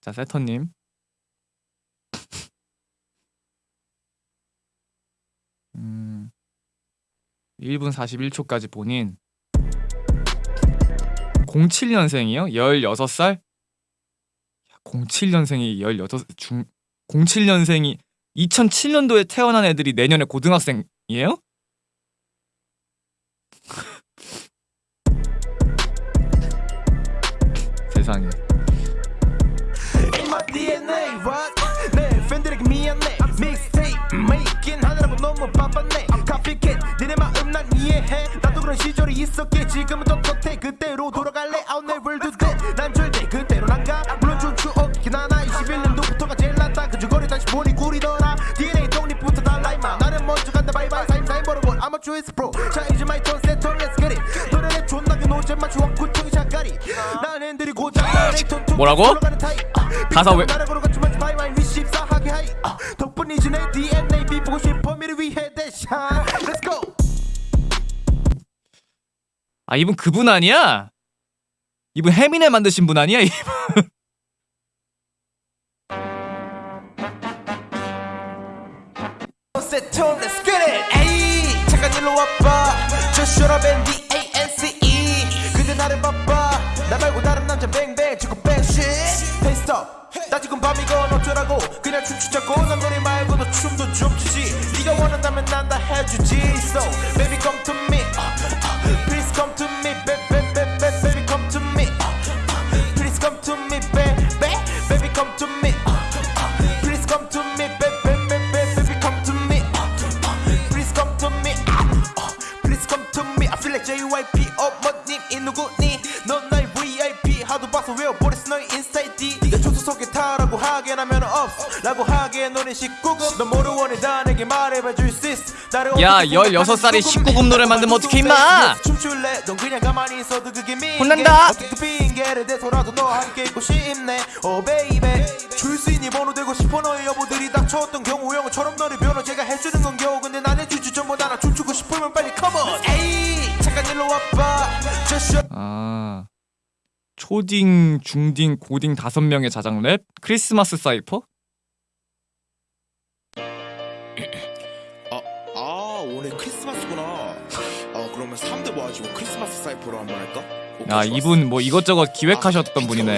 자 세터님 음 1분 41초까지 본인 07년생이요? 16살? 07년생이 16 중 07년생이 2007년도에 태어난 애들이 내년에 고등학생이에요? 세상에 그런 시절이 있었기에 지금은 떳떳해 그때로 돌아갈래. I'll never do that. 난 절대 그때로 난가. 물론 좋은 추억이긴 하나. 21년도부터가 제일 낫다. 그 주거리 다시 보니 꿀이더라. DNA 독립부터 달라 임마. 나는 먼저 간다. 바이바이 사임 사임 벌어볼 아마추어스 프로 자 이제 마이 턴 세턴 렛츠 겟 잇. 노래는 존나게 노잼만 추억 구청이 작가리. 난 핸들이 고장 뭐라고? 타입. 가사 왜- 아, 덕분이지 내 DNA 비보고 싶어. 미를 위해 대샤 아 이분 그분 아니야? 이분 해민에 만드신 분 아니야? 이분? 바빠 나 지금 밤이건 어쩌라고? 그냥 춤추자고? 남들이 말고도 춤도 좀 추지. 네가 원한다면 난 다 해주지. So baby come to me 외워버렸어 너의 인사이트 D 네가 초소 속에 타라고 하게 나면 없어 라고 하기에 너는 19금 넌 뭐를 원해 다 내게 말해봐 줄 수 있어 야, 어떻게 16살이 생각하는지 19금 노래 만들면 어떡해, 임마! 춤출래 넌 그냥 가만히 있어도 그게 민게 혼난다! 어떻게 핑계를 대서라도 너와 함께 있고 싶네 Oh baby 초딩, 중딩, 고딩 다섯 명의 자작 랩 크리스마스 사이퍼? 아, 아 오늘 크리스마스구나. 아 그러면 3대 모아지고 크리스마스 사이퍼로 한번 할까? 오케이, 야 좋았어. 이분 뭐 이것저것 기획하셨던 비트 분이네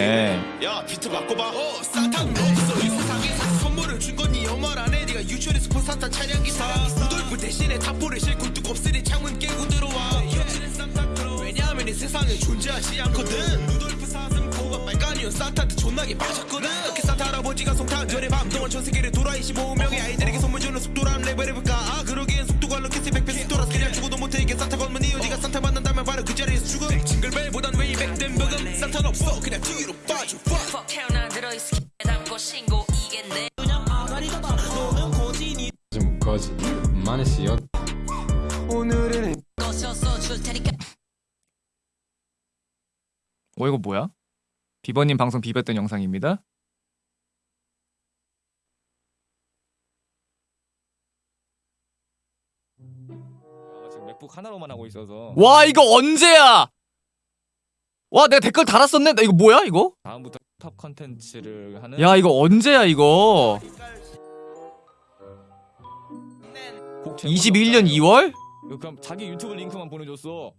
왜? 야 비트 바꿔봐. 어 사탕 없어 이 세상에서 선물을 준건네 엄마 안에 네가 유치원에 스포 산타 차량 기사. 루돌프 대신에 탑볼을 싣고 뚝없으니 창문 깨고 들어와. 왜냐하면 이 세상에 존재하지 않거든. 빨간이온 산타한테 존나게 빠졌거든. 이렇게 산타 할아버지가 송탄절에 밤 동안 전 세계를 돌아 25명의 아이들에게 선물 주는 속도라는 레벨을 볼까? 아 그러기엔 속도가 로켓이 100배 속도라 그냥 죽어도 못해 이게 산타 건문 이유 네가 산타 만난다면 바로 그 자리에서 죽음. 징글벨보단 왜 이백 된 버금 산타는 없어 그냥 뒤로 빠져. Fuck. 퍽 태어나 들어있어 담고 신고 이게 내좀 거지 많으시요 오늘은 것이었어 줄 테니까 어 이거 뭐야? 비버님 방송 비볐던 영상입니다. 아, 지금 맥북 하나로만 하고 있어서. 와 이거 언제야? 와 내가 댓글 달았었네? 나 이거 뭐야 이거? 다음부터 탑 컨텐츠를 하는 야 이거 언제야 이거? 21년 2월? 그럼 자기 유튜브 링크만 보내줬어.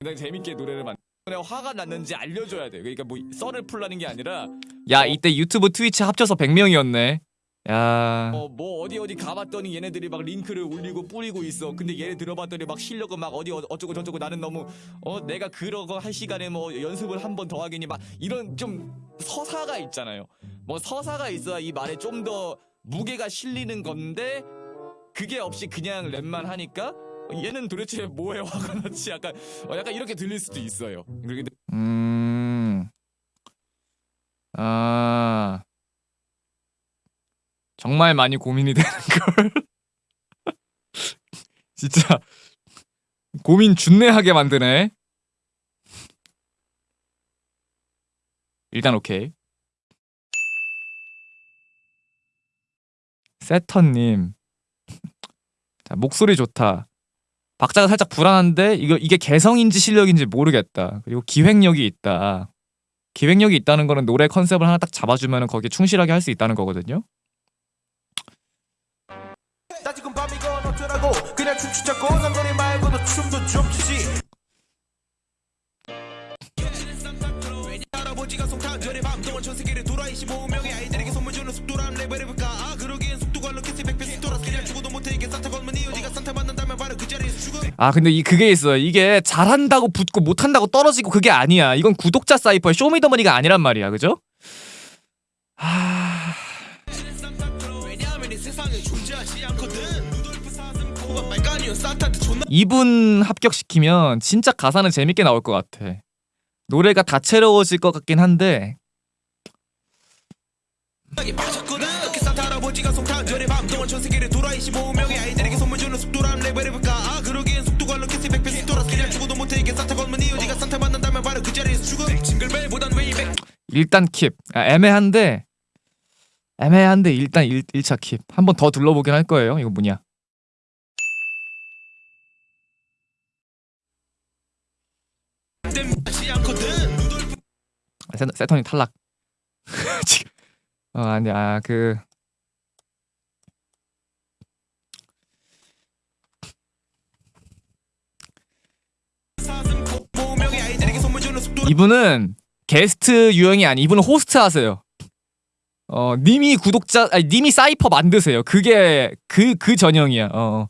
굉장히 재밌게 노래를 만 내가 화가 났는지 알려줘야 돼. 그러니까 뭐 썰을 풀라는 게 아니라 야 이때 유튜브 트위치 합쳐서 100명이었네. 야. 어, 뭐 어디 어디 가봤더니 얘네들이 막 링크를 올리고 뿌리고 있어. 근데 얘네 들어봤더니 막 실력은 막 어디 어- 어쩌고 저쩌고 나는 너무 어 내가 그러고 할 시간에 뭐 연습을 한 번 더 하겠니? 막 이런 좀 서사가 있잖아요. 뭐 서사가 있어야 이 말에 좀 더 무게가 실리는 건데 그게 없이 그냥 랩만 하니까 얘는 도대체 뭐에 화가 났지 약간 어, 약간 이렇게 들릴 수도 있어요. 음. 아. 정말 많이 고민이 되는 걸. 진짜 고민 준내하게 만드네. 일단 오케이. 세터님. 자, 목소리 좋다. 박자가 살짝 불안한데 이거 이게 개성인지 실력인지 모르겠다. 그리고 기획력이 있다. 기획력이 있다는 거는 노래 컨셉을 하나 딱 잡아주면 거기에 충실하게 할 수 있다는 거거든요. 아 근데 이 그게 있어요. 이게 잘한다고 붙고 못한다고 떨어지고 그게 아니야. 이건 구독자 사이퍼의 쇼미더머니가 아니란 말이야, 그죠? 하... 존나 이분 합격시키면 진짜 가사는 재밌게 나올 것 같아. 노래가 다채로워질 것 같긴 한데 산타 할아버지가 송탄절의 밤 동안 전 세계를 돌아 25명의 아이들에게 선물 주는 속도란 랩을 해볼까 죽어도 못해 이게 산타 건무니 어디가 산타 만난다면 바로 그 자리에서 죽음 징글벨보단 way back 일단 keep. 아, 애매한데 애매한데 일단 1, 1차 keep. 한 번 더 둘러보긴 할 거예요. 이거 뭐냐? 루돌프 아, 세, 세턴이 탈락. 지금 어 아니 아그 이분은 게스트 유형이 아니 이분은 호스트 하세요. 어 님이 구독자 아니 님이 사이퍼 만드세요. 그게 그그 전형이야. 어.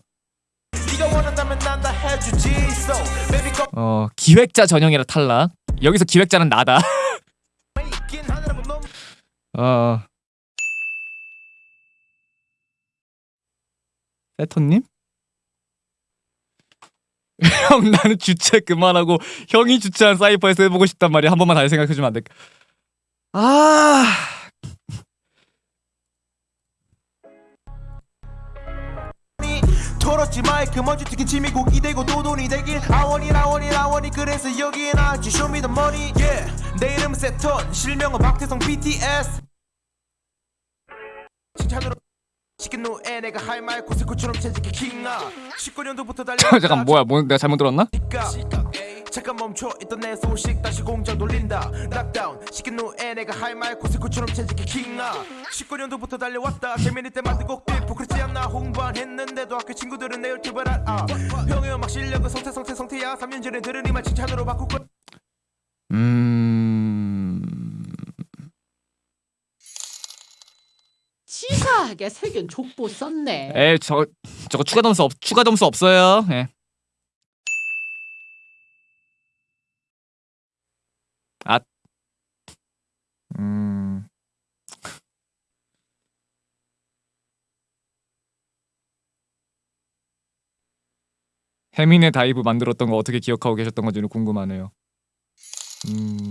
come 어 기획자 전형이라 탈락. 여기서 기획자는 나다. 너무 어. 세톤님? 형 나는 주최 그만하고 형이 주최한 사이퍼에서 해보고 싶단 말이야. 한 번만 다시 생각해주면 안 될까? 아. 털었지 마이크 먼지 튀긴 침이 고기 되고 도돈이 되길. 아원이 라원이 라원이. 그래서 여기에 나왔지. 쇼미더 머니 yeah. 내 이름은 세턴. 실명은 박태성 BTS 시킨 후에 내가 할 말 고스코처럼 채찍이 킹나 19년도부터 달려 잠깐 뭐야? 뭐 내가 잘못 들었나? 잠깐 멈춰 있던 내 소식 다시 공장 돌린다. 락다운 시킨 후에 내가 할 말 고스코처럼 채찍이 킹나 19년도부터 달려왔다. 재민이 때 만든 곡들 부끄럽지 않나 홍보 안 했는데도 학교 친구들은 내 유튜브를 알아. 형의 음악 실력은 성태 성태 성태야. 3년 전에 들은 이말 칭찬으로 바꿀 거 음. 치사하게 새긴 족보 썼네. 에, 저 저거 추가 점수 없 추가 점수 없어요. 예. 아. 음. 해민의 다이브 만들었던 거 어떻게 기억하고 계셨던 건지는 궁금하네요. 음.